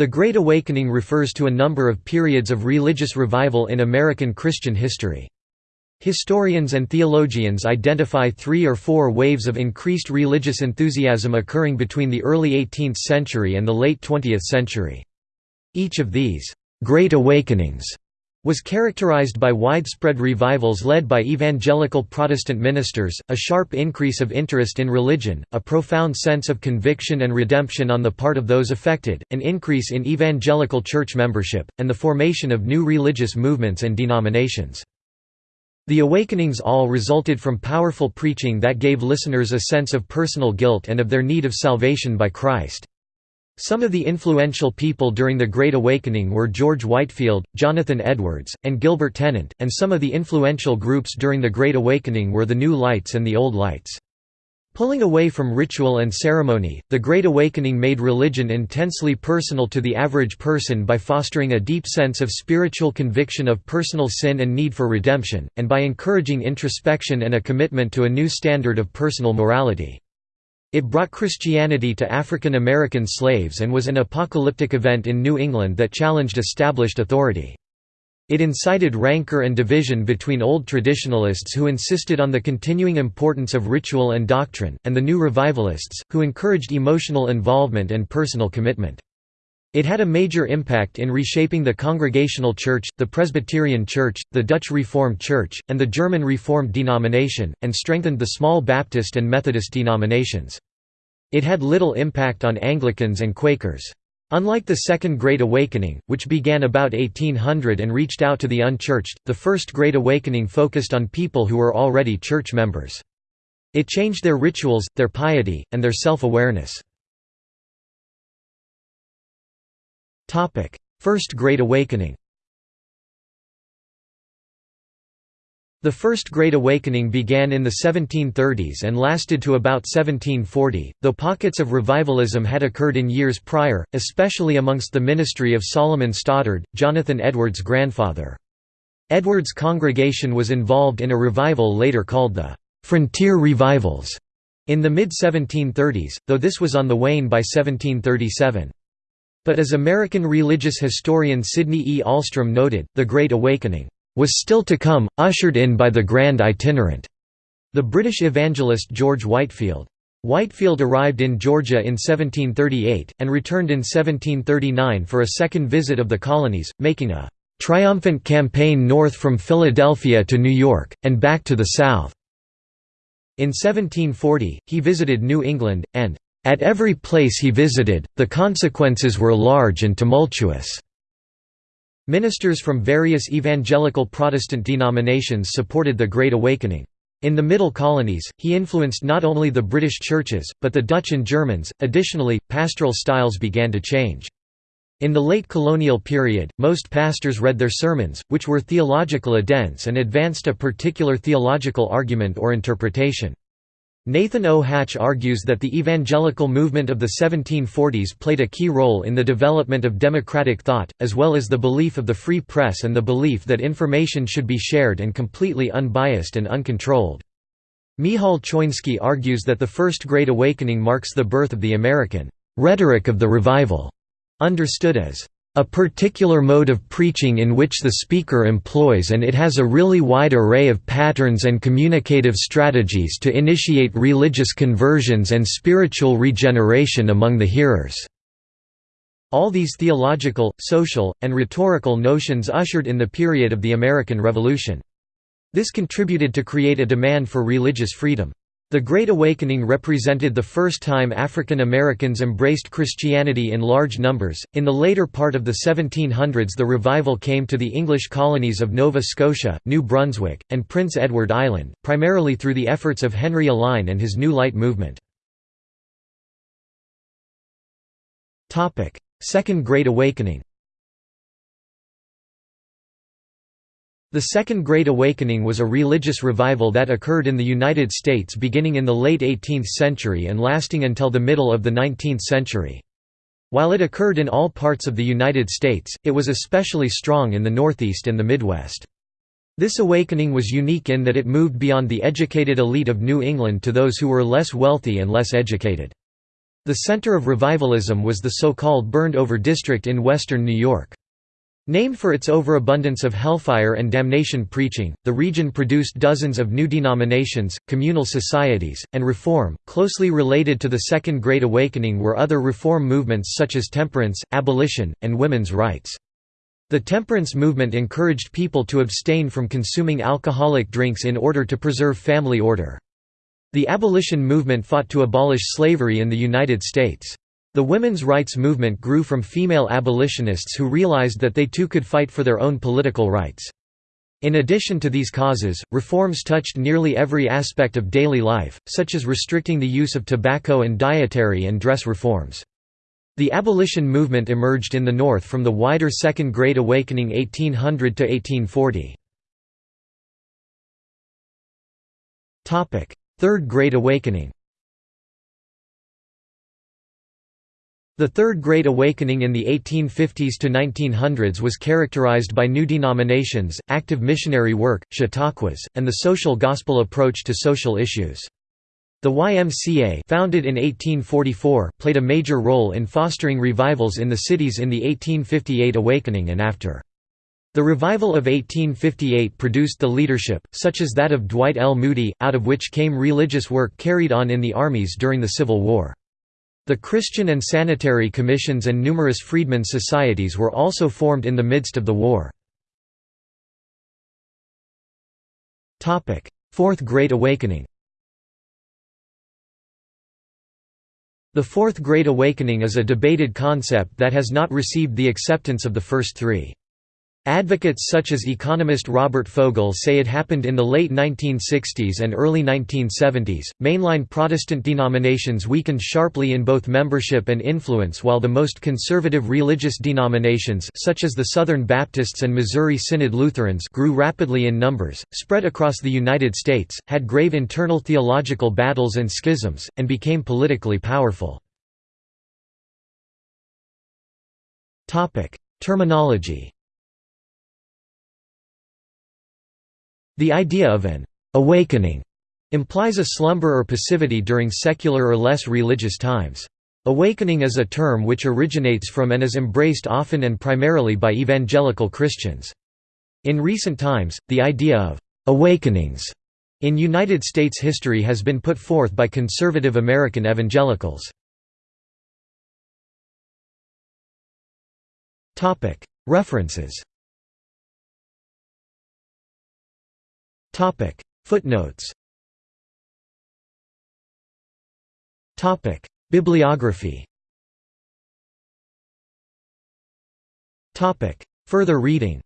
The Great Awakening refers to a number of periods of religious revival in American Christian history. Historians and theologians identify three or four waves of increased religious enthusiasm occurring between the early 18th century and the late 20th century. Each of these «Great Awakenings» was characterized by widespread revivals led by evangelical Protestant ministers, a sharp increase of interest in religion, a profound sense of conviction and redemption on the part of those affected, an increase in evangelical church membership, and the formation of new religious movements and denominations. The awakenings all resulted from powerful preaching that gave listeners a sense of personal guilt and of their need of salvation by Christ. Some of the influential people during the Great Awakening were George Whitefield, Jonathan Edwards, and Gilbert Tennent, and some of the influential groups during the Great Awakening were the New Lights and the Old Lights. Pulling away from ritual and ceremony, the Great Awakening made religion intensely personal to the average person by fostering a deep sense of spiritual conviction of personal sin and need for redemption, and by encouraging introspection and a commitment to a new standard of personal morality. It brought Christianity to African American slaves and was an apocalyptic event in New England that challenged established authority. It incited rancor and division between old traditionalists who insisted on the continuing importance of ritual and doctrine, and the new revivalists, who encouraged emotional involvement and personal commitment. It had a major impact in reshaping the Congregational Church, the Presbyterian Church, the Dutch Reformed Church, and the German Reformed denomination, and strengthened the small Baptist and Methodist denominations. It had little impact on Anglicans and Quakers. Unlike the Second Great Awakening, which began about 1800 and reached out to the unchurched, the First Great Awakening focused on people who were already church members. It changed their rituals, their piety, and their self-awareness. First Great Awakening The First Great Awakening began in the 1730s and lasted to about 1740, though pockets of revivalism had occurred in years prior, especially amongst the ministry of Solomon Stoddard, Jonathan Edwards' grandfather. Edwards' congregation was involved in a revival later called the «Frontier Revivals» in the mid-1730s, though this was on the wane by 1737. But as American religious historian Sidney E. Alstrom noted, the Great Awakening was still to come, ushered in by the Grand Itinerant, the British evangelist George Whitefield. Whitefield arrived in Georgia in 1738, and returned in 1739 for a second visit of the colonies, making a triumphant campaign north from Philadelphia to New York, and back to the south. In 1740, he visited New England, and, "...at every place he visited, the consequences were large and tumultuous." Ministers from various evangelical Protestant denominations supported the Great Awakening. In the Middle Colonies, he influenced not only the British churches, but the Dutch and Germans. Additionally, pastoral styles began to change. In the late colonial period, most pastors read their sermons, which were theological adents and advanced a particular theological argument or interpretation. Nathan O. Hatch argues that the evangelical movement of the 1740s played a key role in the development of democratic thought, as well as the belief of the free press and the belief that information should be shared and completely unbiased and uncontrolled. Michal Choiński argues that the First Great Awakening marks the birth of the American rhetoric of the revival, understood as a particular mode of preaching in which the speaker employs and it has a really wide array of patterns and communicative strategies to initiate religious conversions and spiritual regeneration among the hearers." All these theological, social, and rhetorical notions ushered in the period of the American Revolution. This contributed to create a demand for religious freedom. The Great Awakening represented the first time African Americans embraced Christianity in large numbers. In the later part of the 1700s, the revival came to the English colonies of Nova Scotia, New Brunswick, and Prince Edward Island, primarily through the efforts of Henry Alline and his New Light movement. Second Great Awakening The Second Great Awakening was a religious revival that occurred in the United States beginning in the late 18th century and lasting until the middle of the 19th century. While it occurred in all parts of the United States, it was especially strong in the Northeast and the Midwest. This awakening was unique in that it moved beyond the educated elite of New England to those who were less wealthy and less educated. The center of revivalism was the so-called burned-over district in western New York. Named for its overabundance of hellfire and damnation preaching, the region produced dozens of new denominations, communal societies, and reform. Closely related to the Second Great Awakening were other reform movements such as temperance, abolition, and women's rights. The temperance movement encouraged people to abstain from consuming alcoholic drinks in order to preserve family order. The abolition movement fought to abolish slavery in the United States. The women's rights movement grew from female abolitionists who realized that they too could fight for their own political rights. In addition to these causes, reforms touched nearly every aspect of daily life, such as restricting the use of tobacco and dietary and dress reforms. The abolition movement emerged in the North from the wider Second Great Awakening 1800 to 1840. Third Great Awakening The Third Great Awakening in the 1850s to 1900s was characterized by new denominations, active missionary work, chautauquas, and the social gospel approach to social issues. The YMCA founded in 1844 played a major role in fostering revivals in the cities in the 1858 awakening and after. The revival of 1858 produced the leadership, such as that of Dwight L. Moody, out of which came religious work carried on in the armies during the Civil War. The Christian and Sanitary Commissions and numerous freedmen's societies were also formed in the midst of the war. Fourth Great Awakening The Fourth Great Awakening is a debated concept that has not received the acceptance of the first three. Advocates such as economist Robert Fogel say it happened in the late 1960s and early 1970s. Mainline Protestant denominations weakened sharply in both membership and influence, while the most conservative religious denominations, such as the Southern Baptists and Missouri Synod Lutherans, grew rapidly in numbers, spread across the United States, had grave internal theological battles and schisms, and became politically powerful. Topic: Terminology The idea of an «awakening» implies a slumber or passivity during secular or less religious times. Awakening is a term which originates from and is embraced often and primarily by evangelical Christians. In recent times, the idea of «awakenings» in United States history has been put forth by conservative American evangelicals. References Topic. Footnotes. Topic. Bibliography. Topic. Further reading